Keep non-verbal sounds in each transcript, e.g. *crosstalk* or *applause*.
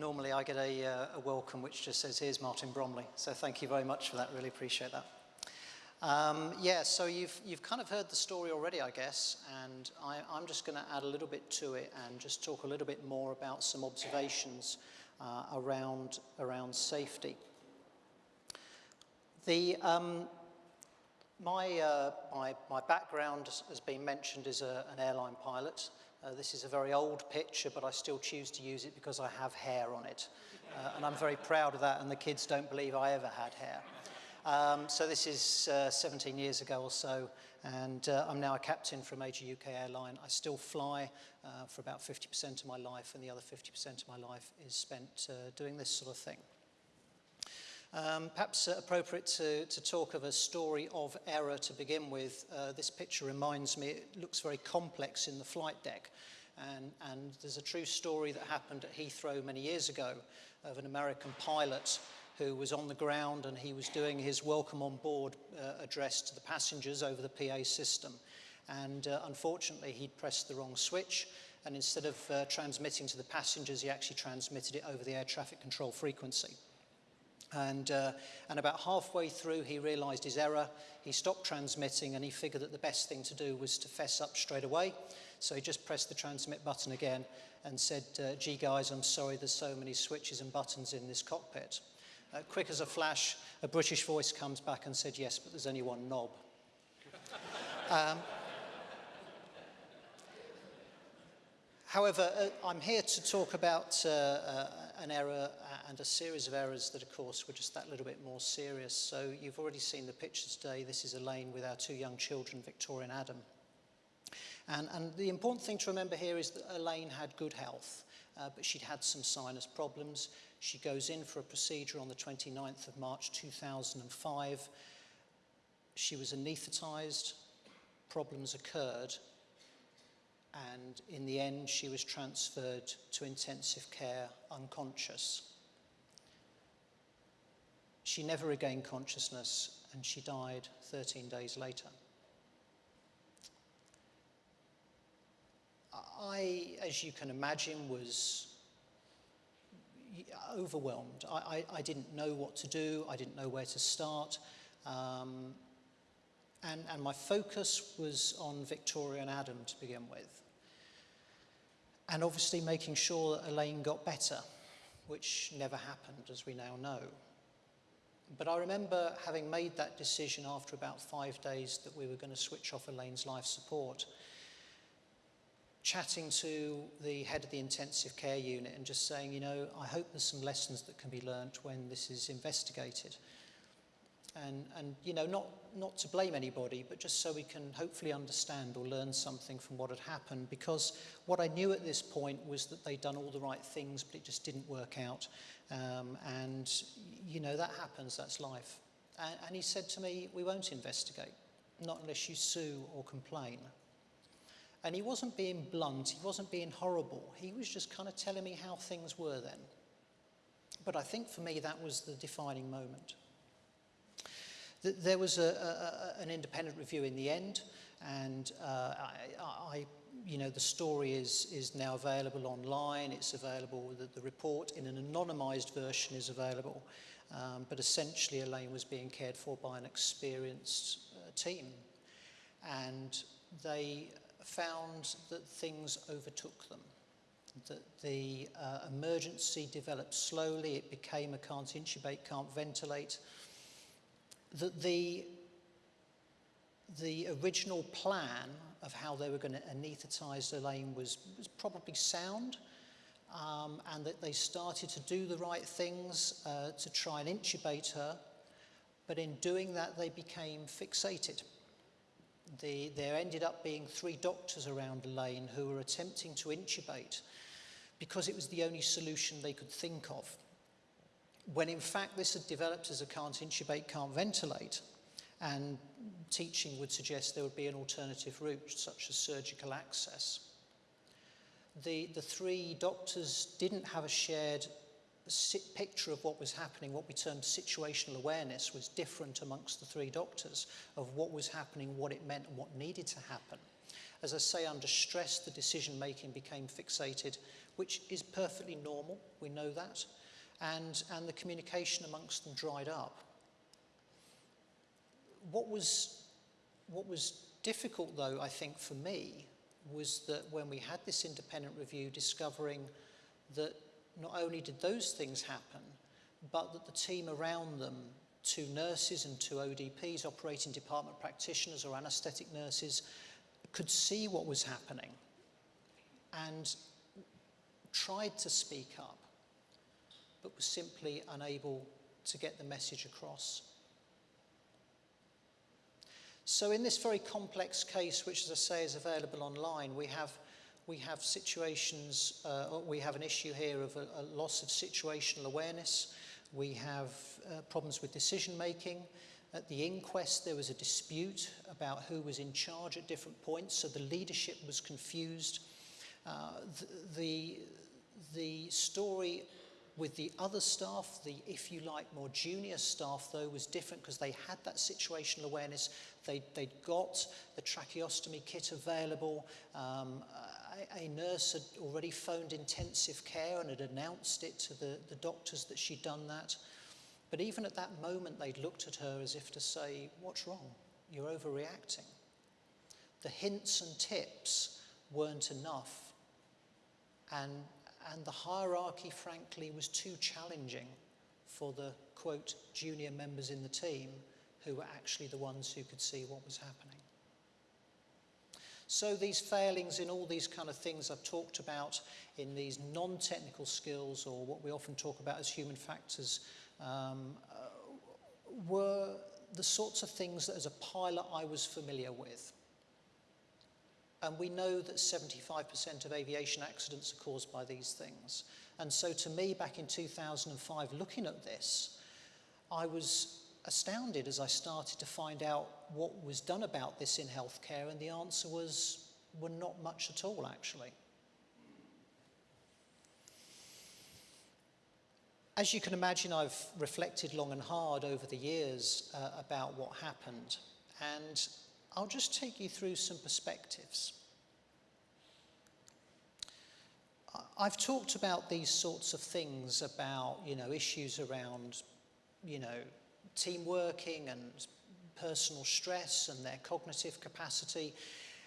normally I get a, uh, a, welcome which just says, here's Martin Bromley. So thank you very much for that, really appreciate that. Um, yeah, so you've, you've kind of heard the story already, I guess, and I, am just going to add a little bit to it and just talk a little bit more about some observations uh, around, around safety. The, um, my, uh, my, my background has been mentioned as a, an airline pilot. Uh, this is a very old picture, but I still choose to use it because I have hair on it. Uh, and I'm very proud of that, and the kids don't believe I ever had hair. Um, so this is uh, 17 years ago or so, and uh, I'm now a captain for a major UK airline. I still fly uh, for about 50% of my life, and the other 50% of my life is spent uh, doing this sort of thing. Um, perhaps uh, appropriate to, to talk of a story of error to begin with. Uh, this picture reminds me, it looks very complex in the flight deck. And, and there's a true story that happened at Heathrow many years ago of an American pilot who was on the ground and he was doing his welcome on board uh, address to the passengers over the PA system. And uh, unfortunately, he'd pressed the wrong switch. And instead of uh, transmitting to the passengers, he actually transmitted it over the air traffic control frequency. And, uh, and about halfway through, he realized his error. He stopped transmitting and he figured that the best thing to do was to fess up straight away. So he just pressed the transmit button again and said, uh, gee guys, I'm sorry there's so many switches and buttons in this cockpit. Uh, quick as a flash, a British voice comes back and said, yes, but there's only one knob. *laughs* um, However, uh, I'm here to talk about uh, uh, an error and a series of errors that, of course, were just that little bit more serious. So you've already seen the pictures today. This is Elaine with our two young children, Victoria and Adam. And, and the important thing to remember here is that Elaine had good health, uh, but she'd had some sinus problems. She goes in for a procedure on the 29th of March 2005. She was anaesthetized, problems occurred, and in the end she was transferred to intensive care unconscious. She never regained consciousness and she died 13 days later. I, as you can imagine, was overwhelmed. I, I, I didn't know what to do. I didn't know where to start. Um, and, and my focus was on Victoria and Adam to begin with. And obviously making sure that Elaine got better, which never happened, as we now know. But I remember having made that decision after about five days that we were going to switch off Elaine's life support, chatting to the head of the intensive care unit and just saying, you know, I hope there's some lessons that can be learnt when this is investigated. And, and you know, not, not to blame anybody, but just so we can hopefully understand or learn something from what had happened. Because what I knew at this point was that they'd done all the right things, but it just didn't work out. Um, and, you know, that happens, that's life. And, and he said to me, we won't investigate, not unless you sue or complain. And he wasn't being blunt, he wasn't being horrible. He was just kind of telling me how things were then. But I think for me that was the defining moment. There was a, a, an independent review in the end, and uh, I, I, you know, the story is, is now available online. It's available, the, the report in an anonymised version is available. Um, but essentially, Elaine was being cared for by an experienced uh, team. And they found that things overtook them that the uh, emergency developed slowly, it became a can't intubate, can't ventilate, that the, the original plan of how they were going to anaesthetize Elaine was, was probably sound, um, and that they started to do the right things uh, to try and intubate her, but in doing that they became fixated. The, there ended up being three doctors around Elaine who were attempting to intubate because it was the only solution they could think of when in fact this had developed as a can't intubate, can't ventilate, and teaching would suggest there would be an alternative route, such as surgical access. The, the three doctors didn't have a shared picture of what was happening, what we termed situational awareness was different amongst the three doctors of what was happening, what it meant and what needed to happen. As I say, under stress, the decision making became fixated, which is perfectly normal, we know that, and, and the communication amongst them dried up. What was, what was difficult, though, I think, for me, was that when we had this independent review, discovering that not only did those things happen, but that the team around them, two nurses and two ODPs, operating department practitioners or anaesthetic nurses, could see what was happening and tried to speak up, but was simply unable to get the message across. So in this very complex case, which as I say is available online, we have, we have situations, uh, we have an issue here of a, a loss of situational awareness, we have uh, problems with decision making. At the inquest, there was a dispute about who was in charge at different points, so the leadership was confused. Uh, the, the, the story with the other staff, the, if you like, more junior staff, though, was different because they had that situational awareness. They, they'd got the tracheostomy kit available. Um, a, a nurse had already phoned intensive care and had announced it to the, the doctors that she'd done that. But even at that moment, they'd looked at her as if to say, What's wrong? You're overreacting. The hints and tips weren't enough. And and the hierarchy, frankly, was too challenging for the, quote, junior members in the team who were actually the ones who could see what was happening. So these failings in all these kind of things I've talked about in these non-technical skills or what we often talk about as human factors um, uh, were the sorts of things that as a pilot I was familiar with. And we know that 75% of aviation accidents are caused by these things. And so to me, back in 2005, looking at this, I was astounded as I started to find out what was done about this in healthcare, and the answer was, well, not much at all, actually. As you can imagine, I've reflected long and hard over the years uh, about what happened. And I'll just take you through some perspectives. I've talked about these sorts of things about, you know, issues around, you know, team working and personal stress and their cognitive capacity.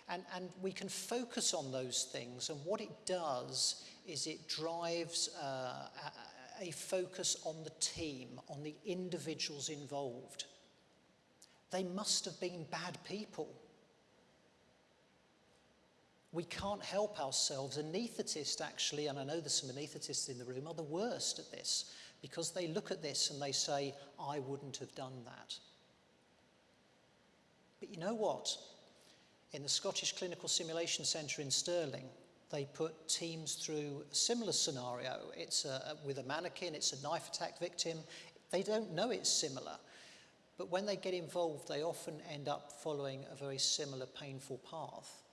And, and we can focus on those things. And what it does is it drives uh, a, a focus on the team, on the individuals involved. They must have been bad people. We can't help ourselves. Anaesthetists, actually, and I know there's some anaesthetists in the room, are the worst at this because they look at this and they say, I wouldn't have done that. But you know what? In the Scottish Clinical Simulation Centre in Stirling, they put teams through a similar scenario. It's a, with a mannequin, it's a knife attack victim. They don't know it's similar. But when they get involved, they often end up following a very similar painful path.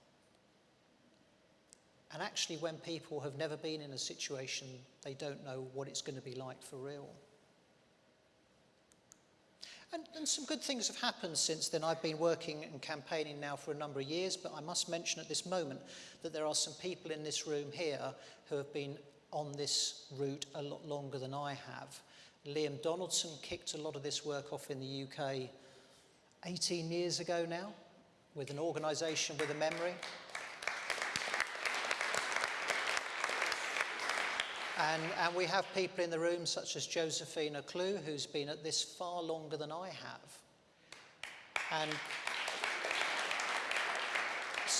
And actually, when people have never been in a situation, they don't know what it's going to be like for real. And, and, some good things have happened since then. I've been working and campaigning now for a number of years, but I must mention at this moment that there are some people in this room here who have been on this route a lot longer than I have. Liam Donaldson kicked a lot of this work off in the UK 18 years ago now with an organisation with a memory. And, and, we have people in the room such as Josephine Ocloo, who's been at this far longer than I have. And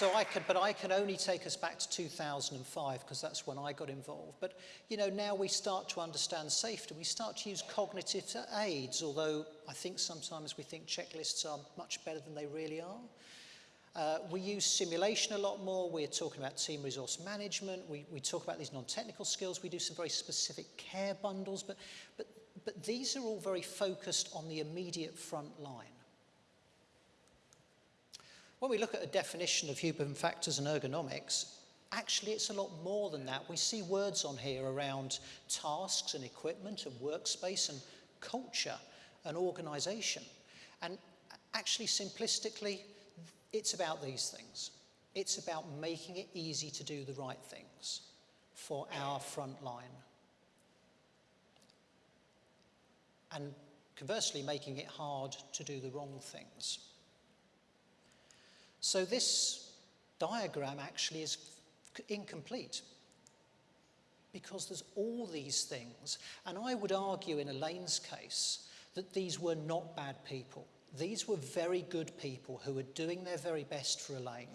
so I could, but I can only take us back to 2005 because that's when I got involved. But, you know, now we start to understand safety. We start to use cognitive aids, although I think sometimes we think checklists are much better than they really are. Uh, we use simulation a lot more. We're talking about team resource management. We, we talk about these non-technical skills. We do some very specific care bundles, but, but, but these are all very focused on the immediate front line. When we look at a definition of human factors and ergonomics, actually it's a lot more than that. We see words on here around tasks and equipment and workspace and culture and organization. And actually, simplistically, it's about these things. It's about making it easy to do the right things for our front line. And conversely, making it hard to do the wrong things. So this diagram actually is incomplete because there's all these things. And I would argue in Elaine's case that these were not bad people. These were very good people who were doing their very best for Elaine,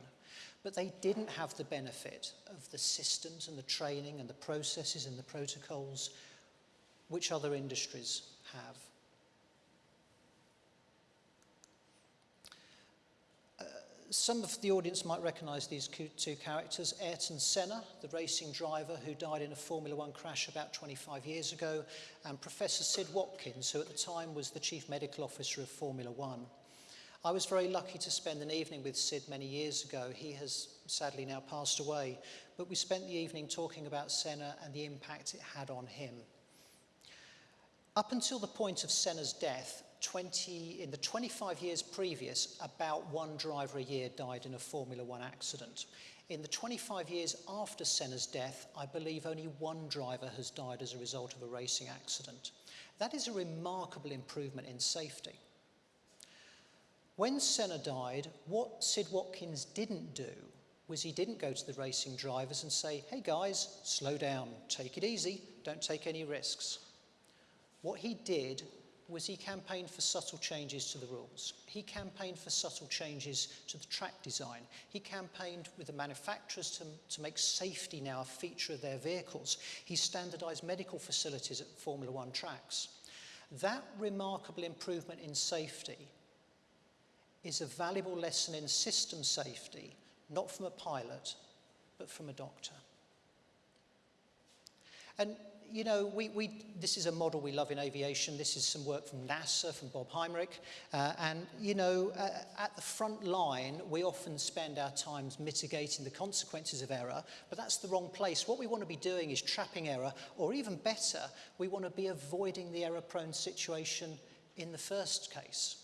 but they didn't have the benefit of the systems and the training and the processes and the protocols which other industries have. Some of the audience might recognise these two characters. Ayrton Senna, the racing driver who died in a Formula One crash about 25 years ago, and Professor Sid Watkins, who at the time was the chief medical officer of Formula One. I was very lucky to spend an evening with Sid many years ago. He has sadly now passed away, but we spent the evening talking about Senna and the impact it had on him. Up until the point of Senna's death, 20, in the 25 years previous, about one driver a year died in a Formula One accident. In the 25 years after Senna's death, I believe only one driver has died as a result of a racing accident. That is a remarkable improvement in safety. When Senna died, what Sid Watkins didn't do was he didn't go to the racing drivers and say, hey guys, slow down, take it easy, don't take any risks. What he did was he campaigned for subtle changes to the rules. He campaigned for subtle changes to the track design. He campaigned with the manufacturers to, to make safety now a feature of their vehicles. He standardized medical facilities at Formula One tracks. That remarkable improvement in safety is a valuable lesson in system safety, not from a pilot, but from a doctor. And you know, we, we, this is a model we love in aviation. This is some work from NASA, from Bob Helmreich. Uh, and, you know, uh, at the front line, we often spend our times mitigating the consequences of error, but that's the wrong place. What we want to be doing is trapping error, or even better, we want to be avoiding the error-prone situation in the first case.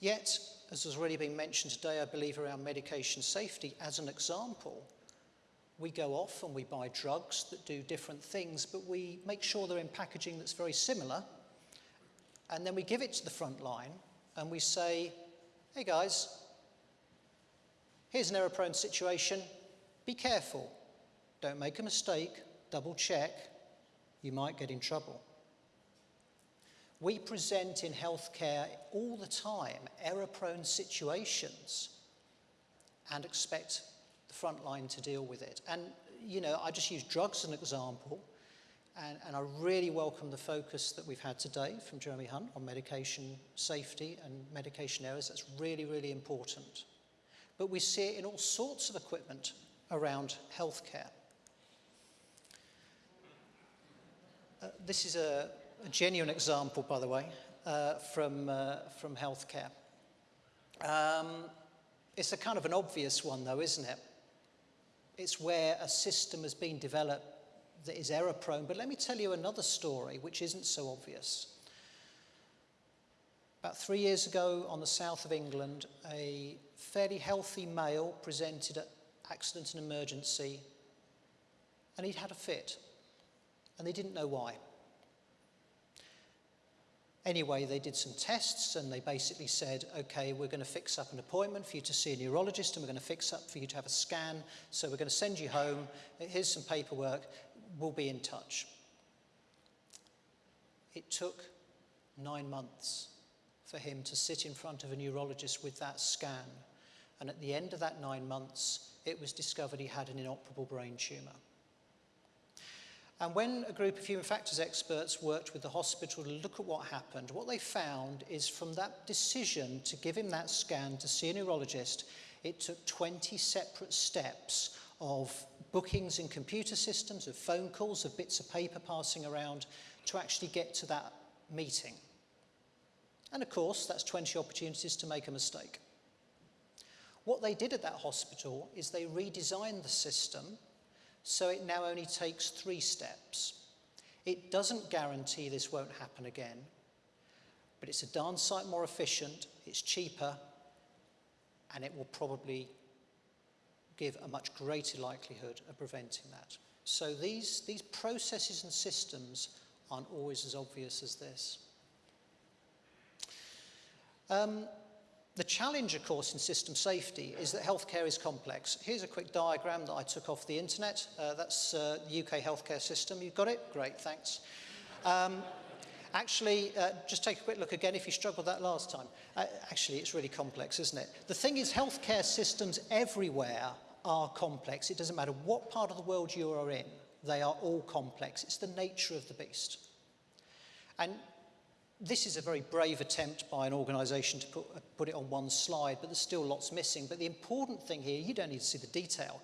Yet, as has already been mentioned today, I believe around medication safety, as an example, we go off and we buy drugs that do different things, but we make sure they're in packaging that's very similar. And then we give it to the front line and we say, hey guys, here's an error prone situation. Be careful. Don't make a mistake. Double check. You might get in trouble. We present in healthcare all the time error prone situations and expect the front line to deal with it. And, you know, I just use drugs as an example. And, and, I really welcome the focus that we've had today from Jeremy Hunt on medication safety and medication errors. That's really, really important. But we see it in all sorts of equipment around healthcare. Uh, this is a, a, genuine example, by the way, uh, from, uh, from healthcare. Um, it's a kind of an obvious one, though, isn't it? It's where a system has been developed that is error prone. But let me tell you another story which isn't so obvious. About three years ago on the south of England, a fairly healthy male presented at accident and emergency and he'd had a fit and they didn't know why. Anyway, they did some tests and they basically said, okay, we're going to fix up an appointment for you to see a neurologist and we're going to fix up for you to have a scan. So we're going to send you home. Here's some paperwork. We'll be in touch. It took nine months for him to sit in front of a neurologist with that scan. And at the end of that nine months, it was discovered he had an inoperable brain tumour. And when a group of human factors experts worked with the hospital to look at what happened, what they found is from that decision to give him that scan to see a neurologist, it took 20 separate steps of bookings in computer systems, of phone calls, of bits of paper passing around to actually get to that meeting. And of course, that's 20 opportunities to make a mistake. What they did at that hospital is they redesigned the system so it now only takes three steps. It doesn't guarantee this won't happen again, but it's a darn sight more efficient, it's cheaper, and it will probably give a much greater likelihood of preventing that. So these, these processes and systems aren't always as obvious as this. Um, the challenge, of course, in system safety is that healthcare is complex. Here's a quick diagram that I took off the internet. Uh, that's uh, the UK healthcare system. You've got it? Great, thanks. Um, actually, uh, just take a quick look again if you struggled that last time. Uh, actually, it's really complex, isn't it? The thing is, healthcare systems everywhere are complex. It doesn't matter what part of the world you are in, they are all complex. It's the nature of the beast. And this is a very brave attempt by an organisation to put, uh, put it on one slide, but there's still lots missing. But the important thing here, you don't need to see the detail,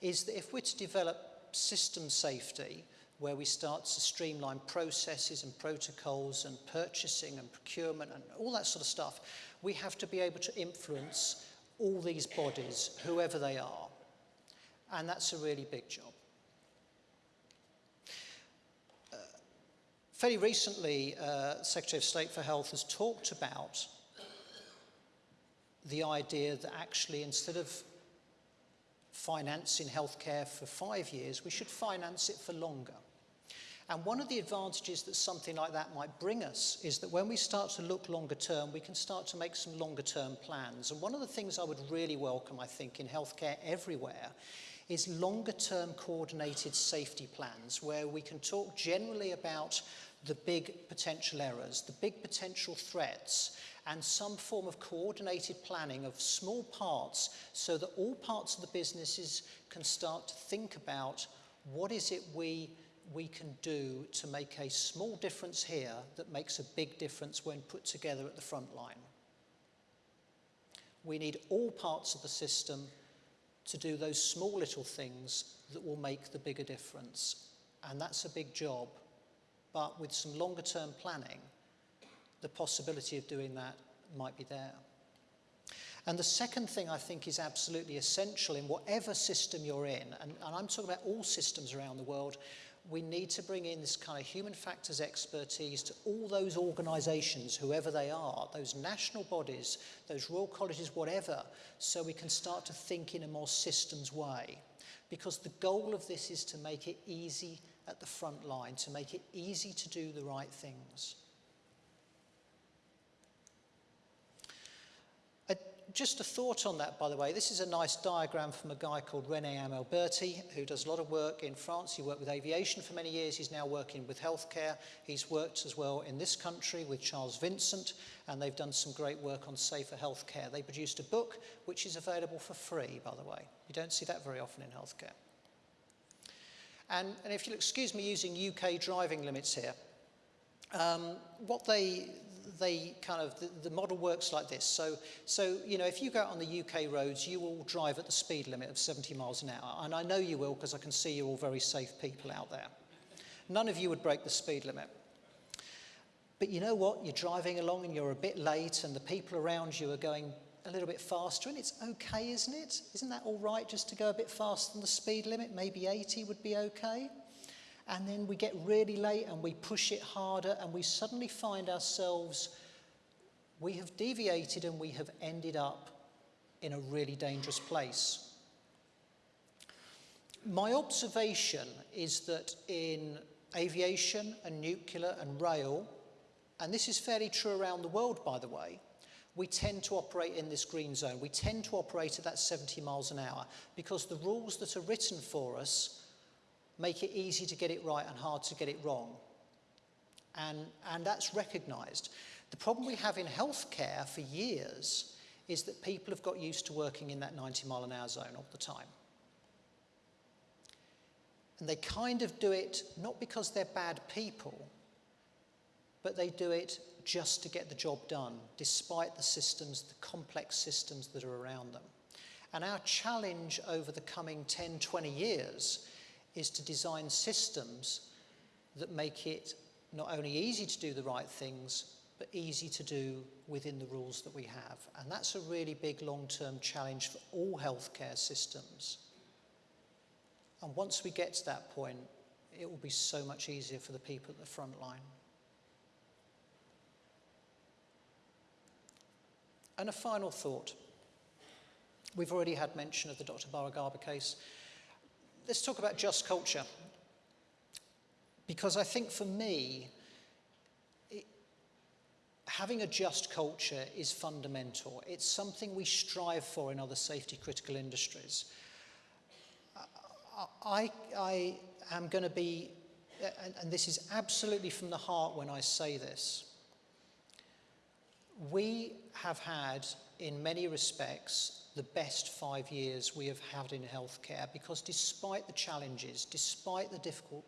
is that if we're to develop system safety, where we start to streamline processes and protocols and purchasing and procurement and all that sort of stuff, we have to be able to influence all these bodies, whoever they are. And that's a really big job. Fairly recently, uh, Secretary of State for Health has talked about the idea that actually instead of financing healthcare for five years, we should finance it for longer. And one of the advantages that something like that might bring us is that when we start to look longer term, we can start to make some longer term plans. And one of the things I would really welcome, I think, in healthcare everywhere is longer term coordinated safety plans where we can talk generally about the big potential errors, the big potential threats, and some form of coordinated planning of small parts so that all parts of the businesses can start to think about what is it we, we can do to make a small difference here that makes a big difference when put together at the front line. We need all parts of the system to do those small little things that will make the bigger difference. And that's a big job. But with some longer term planning, the possibility of doing that might be there. And the second thing I think is absolutely essential in whatever system you're in, and, and I'm talking about all systems around the world, we need to bring in this kind of human factors expertise to all those organisations, whoever they are, those national bodies, those royal colleges, whatever, so we can start to think in a more systems way. Because the goal of this is to make it easy at the front line, to make it easy to do the right things. Uh, just a thought on that, by the way. This is a nice diagram from a guy called René Amalberti, who does a lot of work in France. He worked with aviation for many years. He's now working with healthcare. He's worked as well in this country with Charles Vincent, and they've done some great work on safer healthcare. They produced a book which is available for free, by the way. You don't see that very often in healthcare. And, and if you'll excuse me using UK driving limits here, um, what they, they kind of, the, the model works like this. So, so, you know, if you go out on the UK roads, you will drive at the speed limit of 70 miles an hour. And I know you will because I can see you're all very safe people out there. None of you would break the speed limit. But you know what? You're driving along and you're a bit late and the people around you are going a little bit faster and it's okay, isn't it? Isn't that all right just to go a bit faster than the speed limit? Maybe 80 would be okay and then we get really late and we push it harder and we suddenly find ourselves, we have deviated and we have ended up in a really dangerous place. My observation is that in aviation and nuclear and rail, and this is fairly true around the world, by the way, we tend to operate in this green zone. We tend to operate at that 70 miles an hour because the rules that are written for us make it easy to get it right and hard to get it wrong. And, and that's recognised. The problem we have in healthcare for years is that people have got used to working in that 90 mile an hour zone all the time. And they kind of do it not because they're bad people, but they do it just to get the job done, despite the systems, the complex systems that are around them. And our challenge over the coming 10, 20 years is to design systems that make it not only easy to do the right things, but easy to do within the rules that we have. And that's a really big long-term challenge for all healthcare systems. And once we get to that point, it will be so much easier for the people at the front line. And a final thought. We've already had mention of the Dr. Bawa-Garba case. Let's talk about just culture. Because I think for me, having a just culture is fundamental. It's something we strive for in other safety critical industries. I, I am going to be, and, and this is absolutely from the heart when I say this, we have had, in many respects, the best five years we have had in healthcare because despite the challenges, despite the difficult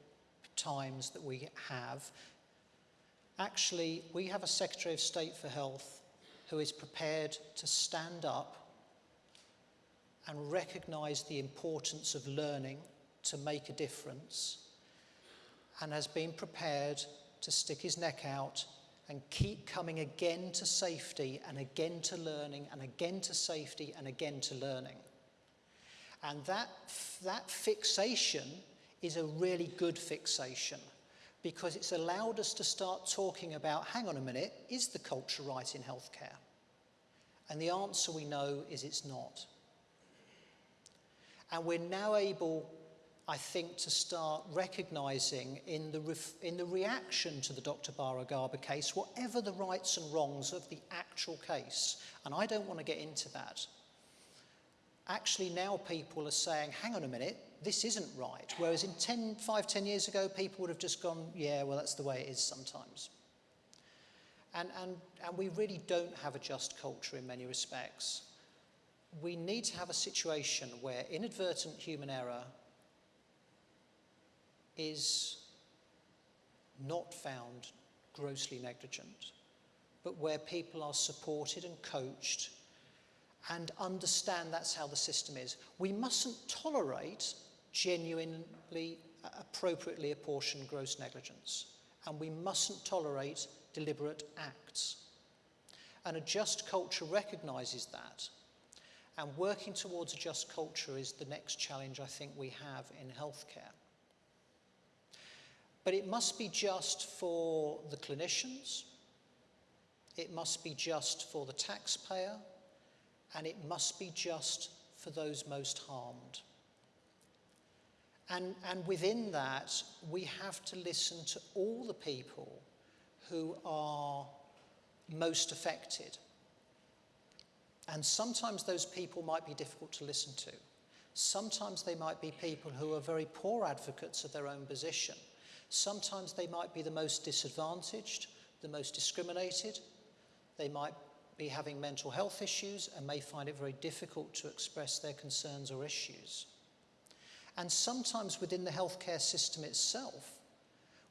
times that we have, actually we have a Secretary of State for Health who is prepared to stand up and recognise the importance of learning to make a difference and has been prepared to stick his neck out and keep coming again to safety and again to learning and again to safety and again to learning. And that, that fixation is a really good fixation because it's allowed us to start talking about hang on a minute, is the culture right in healthcare? And the answer we know is it's not. And we're now able I think, to start recognising in the, in the reaction to the Dr. Bawa-Garba case, whatever the rights and wrongs of the actual case, and I don't want to get into that, actually now people are saying, hang on a minute, this isn't right. Whereas in 10, 5, 10 years ago, people would have just gone, yeah, well, that's the way it is sometimes. And, and, and we really don't have a just culture in many respects. We need to have a situation where inadvertent human error is not found grossly negligent, but where people are supported and coached and understand that's how the system is. We mustn't tolerate genuinely, uh, appropriately apportioned gross negligence, and we mustn't tolerate deliberate acts. And a just culture recognises that. And working towards a just culture is the next challenge I think we have in healthcare. But it must be just for the clinicians, it must be just for the taxpayer, and it must be just for those most harmed. And, and within that, we have to listen to all the people who are most affected. And sometimes those people might be difficult to listen to. Sometimes they might be people who are very poor advocates of their own position Sometimes they might be the most disadvantaged, the most discriminated. They might be having mental health issues and may find it very difficult to express their concerns or issues. And sometimes within the healthcare system itself,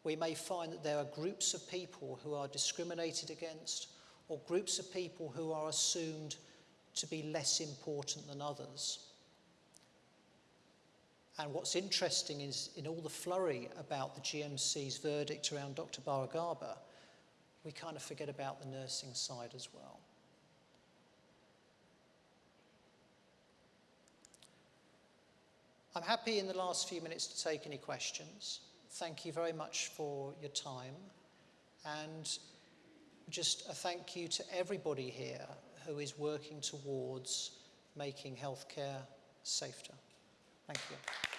we may find that there are groups of people who are discriminated against or groups of people who are assumed to be less important than others. And what's interesting is in all the flurry about the GMC's verdict around Dr. Bawa-Garba, we kind of forget about the nursing side as well. I'm happy in the last few minutes to take any questions. Thank you very much for your time. And just a thank you to everybody here who is working towards making healthcare safer. Thank you.